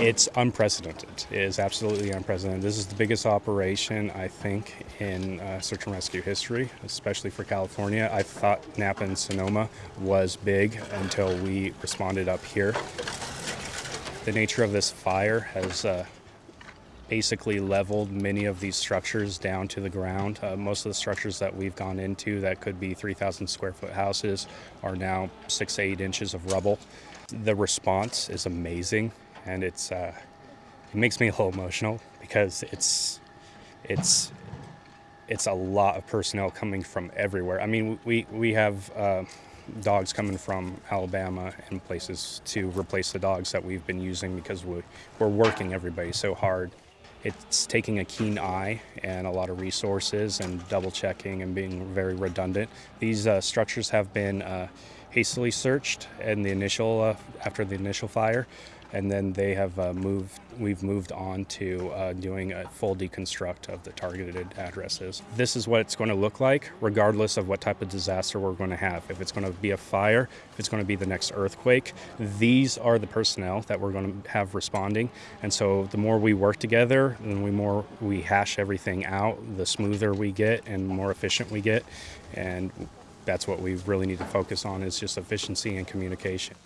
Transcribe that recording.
It's unprecedented. It is absolutely unprecedented. This is the biggest operation, I think, in uh, search and rescue history, especially for California. I thought Napa and Sonoma was big until we responded up here. The nature of this fire has uh, basically leveled many of these structures down to the ground. Uh, most of the structures that we've gone into that could be 3,000 square foot houses are now six eight inches of rubble. The response is amazing and it's uh, it makes me a little emotional because it's it's it's a lot of personnel coming from everywhere. I mean, we we have uh, dogs coming from Alabama and places to replace the dogs that we've been using because we we're working everybody so hard. It's taking a keen eye and a lot of resources and double checking and being very redundant. These uh, structures have been uh, hastily searched in the initial uh, after the initial fire and then they have uh, moved we've moved on to uh, doing a full deconstruct of the targeted addresses. This is what it's going to look like regardless of what type of disaster we're going to have. If it's going to be a fire if it's going to be the next earthquake these are the personnel that we're going to have responding. And so the more we work together the more we hash everything out the smoother we get and more efficient we get and that's what we really need to focus on is just efficiency and communication